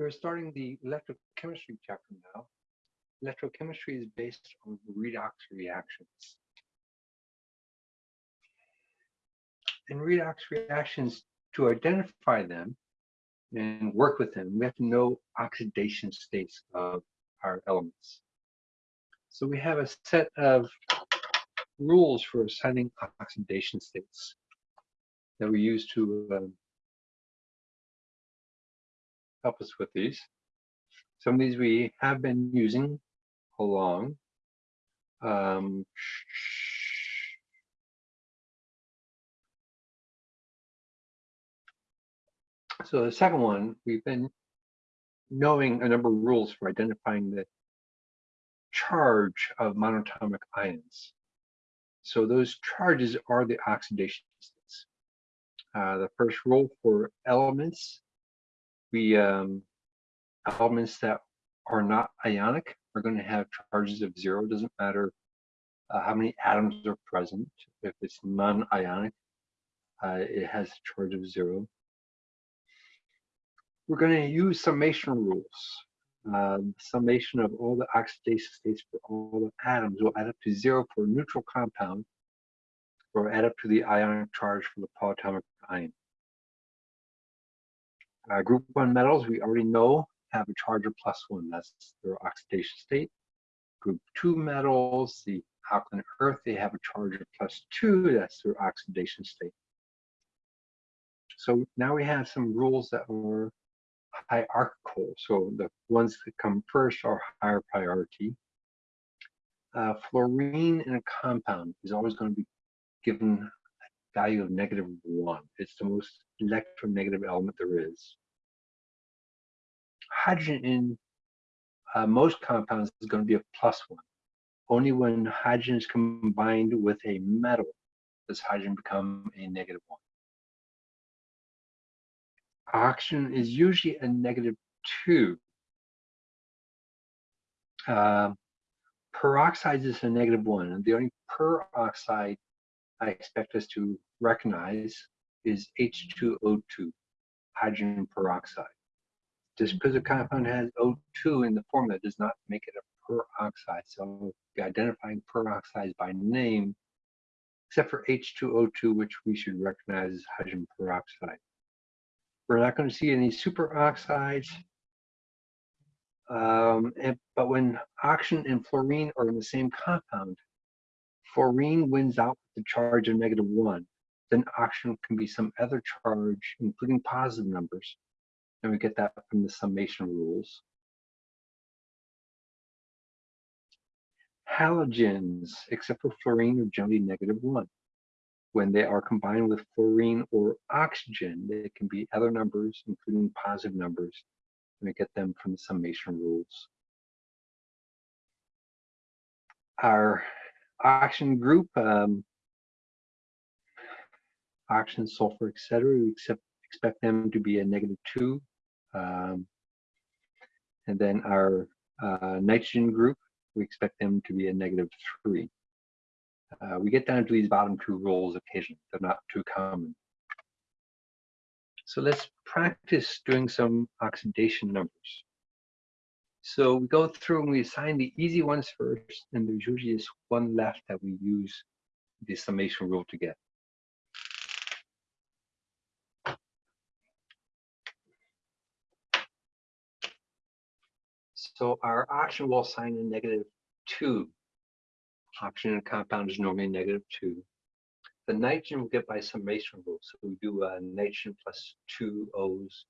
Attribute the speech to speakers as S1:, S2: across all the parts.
S1: We're starting the electrochemistry chapter now. Electrochemistry is based on redox reactions. And redox reactions, to identify them and work with them, we have to know oxidation states of our elements. So we have a set of rules for assigning oxidation states that we use to um, help us with these. Some of these we have been using along. Um, so the second one, we've been knowing a number of rules for identifying the charge of monatomic ions. So those charges are the oxidation states. Uh, the first rule for elements, we um, elements that are not ionic are going to have charges of zero. It doesn't matter uh, how many atoms are present. If it's non-ionic, uh, it has a charge of zero. We're going to use summation rules. Uh, summation of all the oxidation states for all the atoms will add up to zero for a neutral compound or add up to the ionic charge for the polyatomic ion. Uh, group one metals, we already know have a charge of plus one. That's their oxidation state. Group two metals, the alkaline earth, they have a charge of plus two. That's their oxidation state. So now we have some rules that are hierarchical. So the ones that come first are higher priority. Uh, fluorine in a compound is always going to be given value of negative one. It's the most electronegative element there is. Hydrogen in uh, most compounds is going to be a plus one. Only when hydrogen is combined with a metal does hydrogen become a negative one. Oxygen is usually a negative two. Uh, peroxide is a negative one, and the only peroxide I expect us to recognize is H2O2, hydrogen peroxide. Just because a compound has O2 in the formula does not make it a peroxide. So identifying peroxides by name, except for H2O2, which we should recognize as hydrogen peroxide. We're not going to see any superoxides. Um, and, but when oxygen and fluorine are in the same compound, fluorine wins out with the charge of negative one. Then oxygen can be some other charge, including positive numbers. And we get that from the summation rules. Halogens, except for fluorine, are generally negative one when they are combined with fluorine or oxygen, they can be other numbers, including positive numbers, and we get them from the summation rules. Our oxygen group, um, oxygen, sulfur, etc., we accept, expect them to be a negative two. Um, and then our uh, nitrogen group, we expect them to be a negative three. Uh, we get down to these bottom two rules occasionally. They're not too common. So let's practice doing some oxidation numbers. So we go through and we assign the easy ones first, and there's usually just one left that we use the summation rule to get. So our oxygen will assign a negative two oxygen a compound is normally negative two. The nitrogen will get by summation rule. So we do uh, nitrogen plus two O's.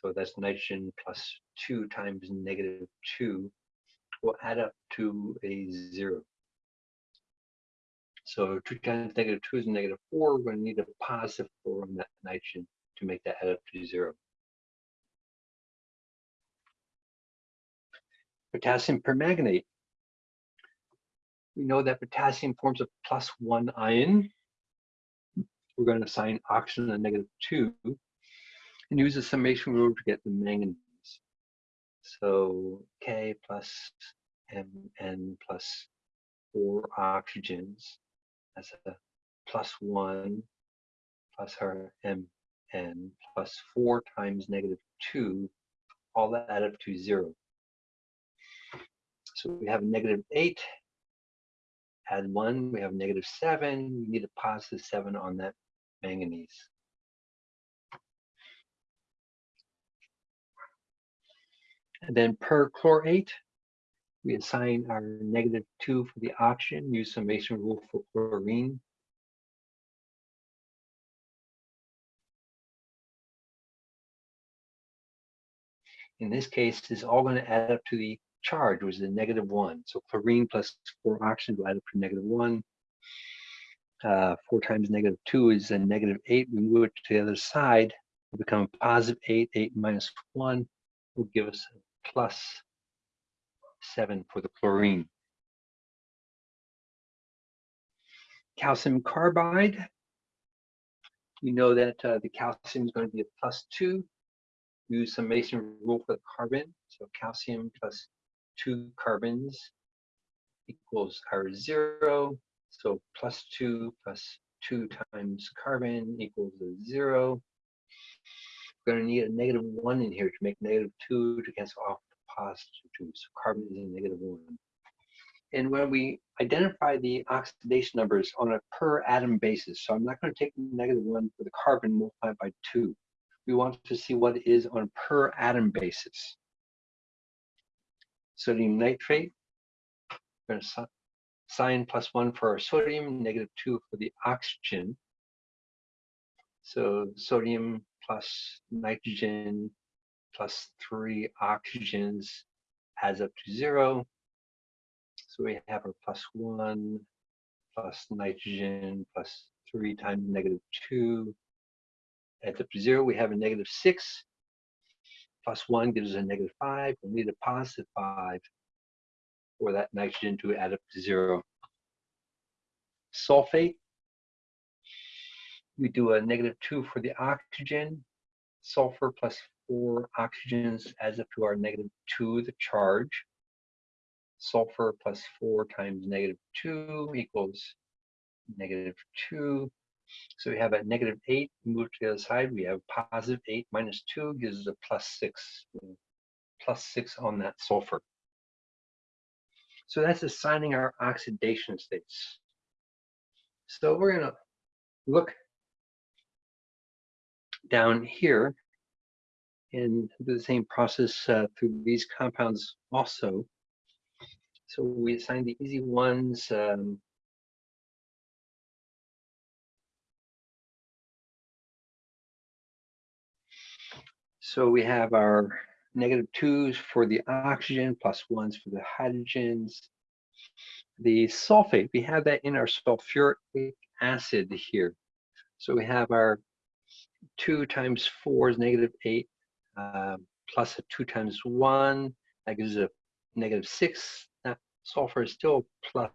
S1: So that's nitrogen plus two times negative two will add up to a zero. So two times negative two is negative four. We're going to need a positive four on that nitrogen to make that add up to zero. Potassium permanganate we know that potassium forms a plus one ion. We're going to assign oxygen a negative two and use the summation rule to get the manganese. So K plus Mn plus four oxygens. That's a plus one plus our Mn plus 4 times negative 2, all that add up to 0. So we have negative 8, add 1, we have negative 7, we need a positive 7 on that manganese. And then perchlorate, we assign our negative 2 for the oxygen, use summation rule for chlorine. In this case, it's all going to add up to the charge, which is a negative 1. So chlorine plus 4 oxygen will add up to negative 1. Uh, 4 times negative 2 is a negative 8. We move it to the other side, will become positive 8. 8 minus 1 will give us plus 7 for the chlorine. Calcium carbide, you know that uh, the calcium is going to be a plus 2 use summation rule for the carbon. So calcium plus two carbons equals our zero. So plus two plus two times carbon equals a zero. We're going to need a negative one in here to make negative two to cancel off the positive two. So carbon is a negative one. And when we identify the oxidation numbers on a per atom basis, so I'm not going to take negative one for the carbon multiplied by two we want to see what it is on a per atom basis. Sodium nitrate, we're going to sign plus one for our sodium, negative two for the oxygen. So sodium plus nitrogen plus three oxygens adds up to zero. So we have our plus one plus nitrogen plus three times negative two at the zero, we have a negative six. Plus one gives us a negative five. We need a positive five for that nitrogen to add up to zero. Sulfate, we do a negative two for the oxygen. Sulfur plus four oxygens adds up to our negative two, the charge. Sulfur plus four times negative two equals negative two. So we have a negative 8, move to the other side. We have positive 8 minus 2 gives us a plus 6. Plus 6 on that sulfur. So that's assigning our oxidation states. So we're going to look down here and do the same process uh, through these compounds also. So we assign the easy ones. Um, So we have our negative twos for the oxygen, plus ones for the hydrogens. The sulfate, we have that in our sulfuric acid here. So we have our two times four is negative eight, uh, plus a two times one, that gives a negative six. That sulfur is still plus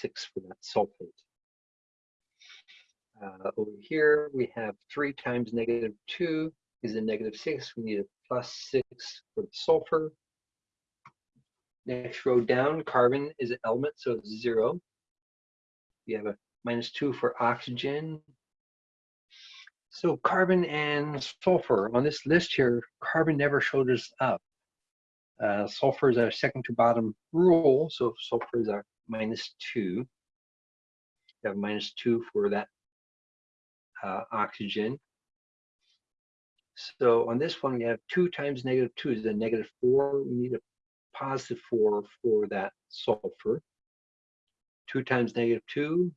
S1: six for that sulfate. Uh, over here, we have three times negative two, is a negative 6. We need a plus 6 for the sulfur. Next row down, carbon is an element, so it's 0. We have a minus 2 for oxygen. So carbon and sulfur, on this list here, carbon never showed us up. Uh, sulfur is our second to bottom rule, so sulfur is our minus 2. We have minus 2 for that uh, oxygen. So on this one, we have 2 times negative 2 is a negative 4. We need a positive 4 for that sulfur. 2 times negative 2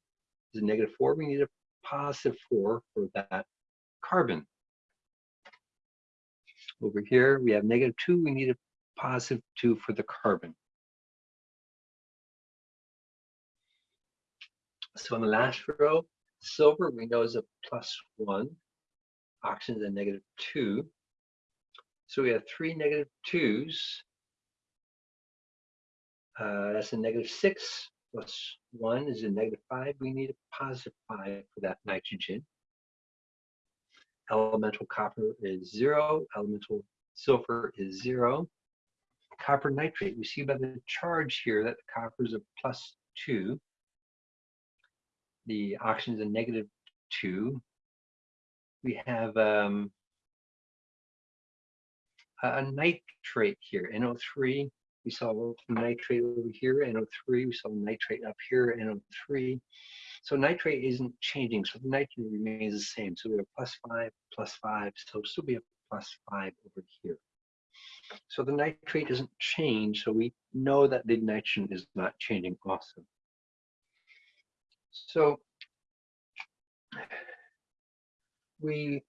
S1: is a negative 4. We need a positive 4 for that carbon. Over here, we have negative 2. We need a positive 2 for the carbon. So in the last row, silver we know is a plus 1 oxygen is a negative 2. So we have three negative 2s. Uh, that's a negative 6 plus 1 is a negative 5. We need a positive 5 for that nitrogen. Elemental copper is 0. Elemental sulfur is 0. Copper nitrate, we see by the charge here that the copper is a plus 2. The oxygen is a negative 2 we have um, a nitrate here, NO3. We saw nitrate over here, NO3. We saw nitrate up here, NO3. So nitrate isn't changing, so the nitrogen remains the same. So we have plus five, plus five, so still be a plus five over here. So the nitrate doesn't change, so we know that the nitrogen is not changing also. So we,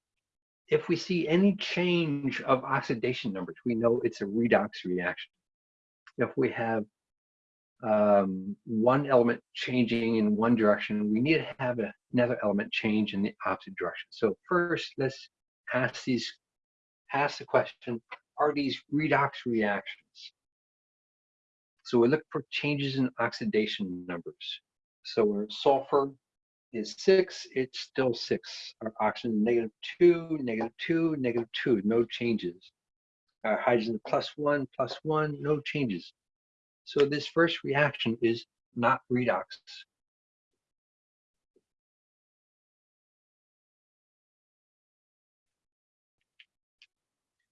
S1: if we see any change of oxidation numbers, we know it's a redox reaction. If we have um, one element changing in one direction, we need to have a, another element change in the opposite direction. So first, let's ask these, ask the question, are these redox reactions? So we look for changes in oxidation numbers. So where sulfur is six, it's still six. Our oxygen negative two, negative two, negative two, no changes. Our hydrogen plus one, plus one, no changes. So this first reaction is not redox.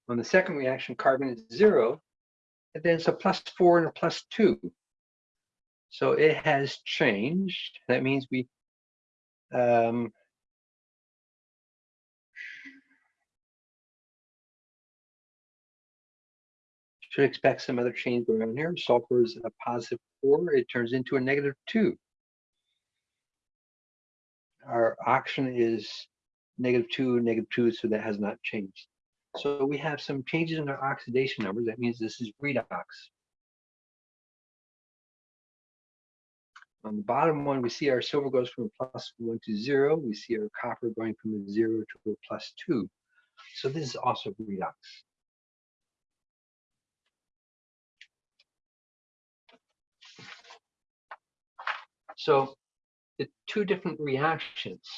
S1: On the second reaction, carbon is zero, and then it's a plus four and a plus two. So it has changed. That means we um, should expect some other change going on here. Sulfur is a positive four, it turns into a negative two. Our oxygen is negative two, negative two, so that has not changed. So we have some changes in our oxidation numbers. That means this is redox. On the bottom one, we see our silver goes from plus one to zero. We see our copper going from a zero to a plus two. So this is also redox. So the two different reactions,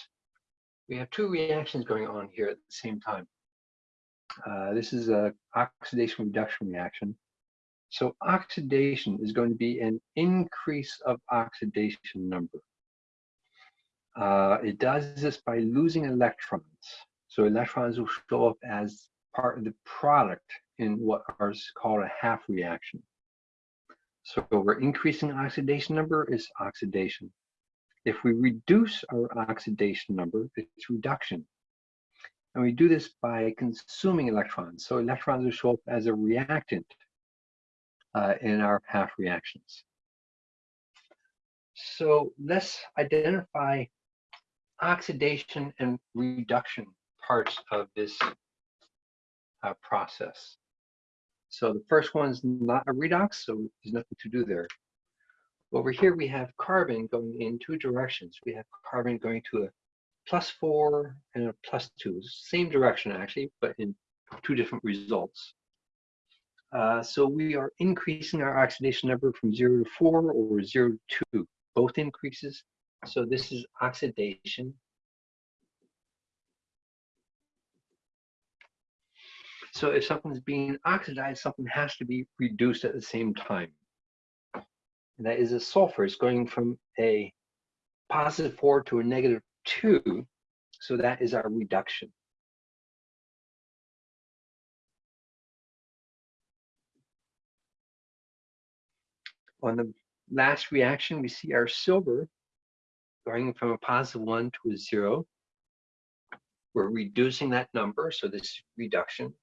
S1: we have two reactions going on here at the same time. Uh, this is a oxidation reduction reaction. So oxidation is going to be an increase of oxidation number. Uh, it does this by losing electrons. So electrons will show up as part of the product in what is called a half reaction. So we're increasing oxidation number is oxidation. If we reduce our oxidation number, it's reduction. And we do this by consuming electrons. So electrons will show up as a reactant uh, in our half reactions. So let's identify oxidation and reduction parts of this uh, process. So the first one's not a redox, so there's nothing to do there. Over here, we have carbon going in two directions. We have carbon going to a plus four and a plus two. Same direction, actually, but in two different results. Uh, so we are increasing our oxidation number from zero to four or zero to two, both increases. So this is oxidation. So if something's being oxidized, something has to be reduced at the same time. And that is a sulfur. It's going from a positive four to a negative two. So that is our reduction. On the last reaction, we see our silver going from a positive one to a zero. We're reducing that number, so this is reduction.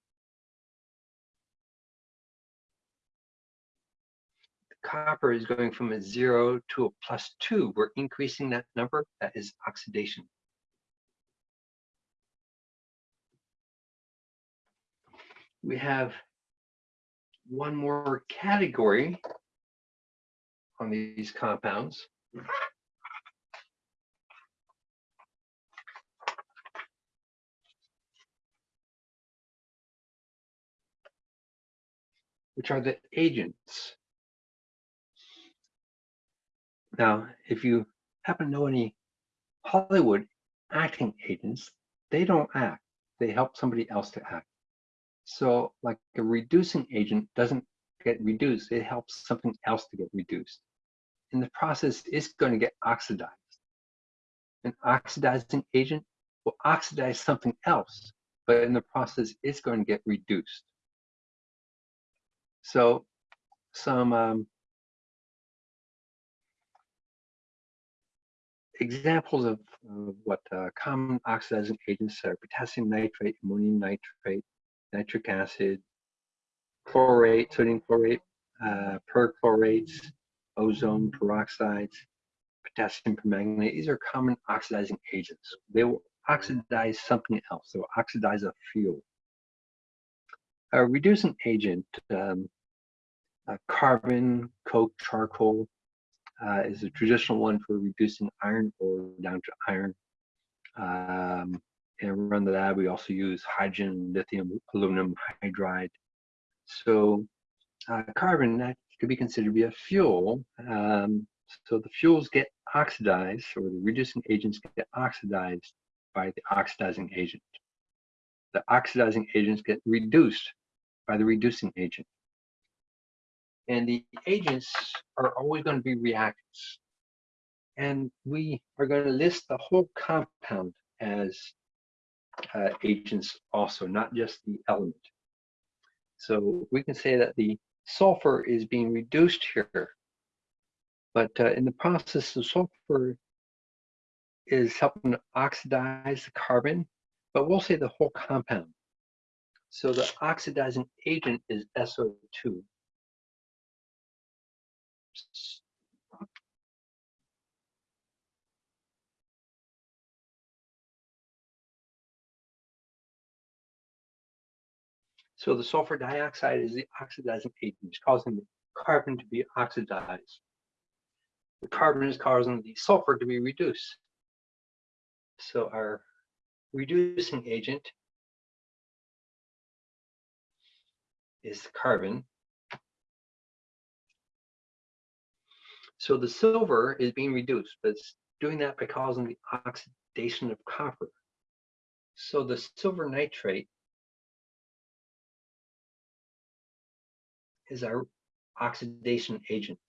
S1: Copper is going from a zero to a plus two. We're increasing that number, that is oxidation. We have one more category on these compounds. which are the agents. Now, if you happen to know any Hollywood acting agents, they don't act. They help somebody else to act. So like a reducing agent doesn't get reduced, it helps something else to get reduced. And the process is going to get oxidized. An oxidizing agent will oxidize something else, but in the process, it's going to get reduced. So some um, examples of, of what uh, common oxidizing agents are potassium nitrate, ammonium nitrate, nitric acid, chlorate, sodium chlorate, uh, perchlorates, ozone peroxides, potassium permanganate. These are common oxidizing agents. They will oxidize something else. They will oxidize a fuel. A reducing agent, um, uh, carbon, coke, charcoal, uh, is a traditional one for reducing iron ore down to iron. Um, and around the lab, we also use hydrogen, lithium, aluminum hydride. So uh, carbon, that could be considered to be a fuel. Um, so the fuels get oxidized, or the reducing agents get oxidized by the oxidizing agent. The oxidizing agents get reduced by the reducing agent. And the agents are always going to be reactants. And we are going to list the whole compound as uh, agents also, not just the element. So we can say that the sulfur is being reduced here. But uh, in the process, the sulfur is helping to oxidize the carbon, but we'll say the whole compound. So the oxidizing agent is SO2. So the sulfur dioxide is the oxidizing agent. It's causing the carbon to be oxidized. The carbon is causing the sulfur to be reduced. So our reducing agent is carbon. So the silver is being reduced, but it's doing that by causing the oxidation of copper. So the silver nitrate is our oxidation agent.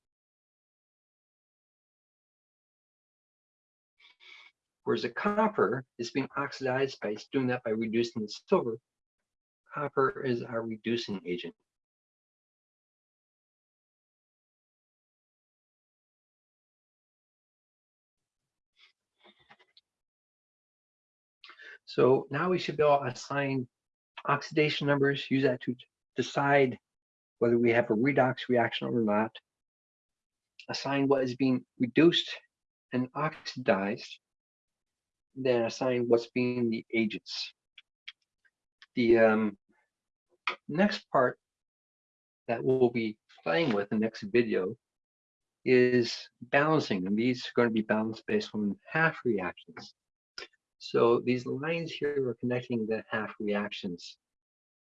S1: Whereas the copper is being oxidized by doing that by reducing the silver. Copper is our reducing agent. So now we should be able to assign oxidation numbers, use that to decide whether we have a redox reaction or not, assign what is being reduced and oxidized, then assign what's being the agents. The um, next part that we'll be playing with in the next video is balancing, and these are going to be balanced based on half reactions. So these lines here are connecting the half reactions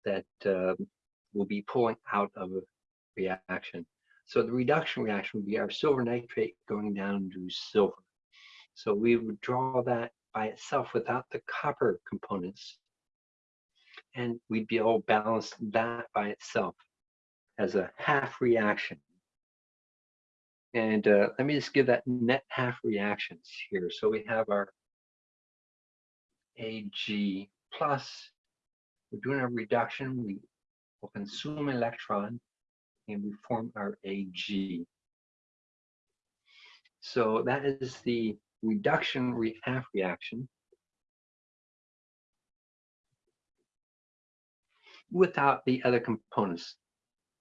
S1: that um, will be pulling out of a reaction. So the reduction reaction would be our silver nitrate going down to silver. So we would draw that by itself without the copper components. And we'd be able to balance that by itself as a half reaction. And uh, let me just give that net half reactions here. So we have our Ag plus, we're doing a reduction, we will consume electron and we form our Ag. So that is the reduction re half reaction without the other components.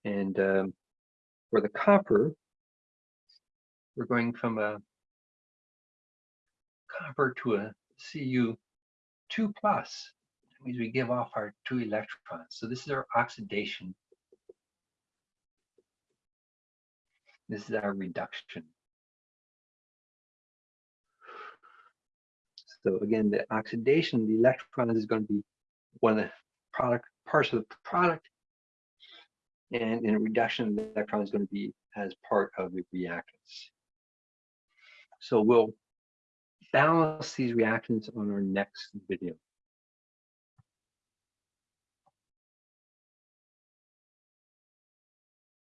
S1: And um, for the copper, we're going from a copper to a Cu2 plus means we give off our two electrons. So this is our oxidation. This is our reduction. So again, the oxidation, the electron is going to be one of the product parts of the product. And in reduction, the electron is going to be as part of the reactants. So we'll balance these reactions on our next video.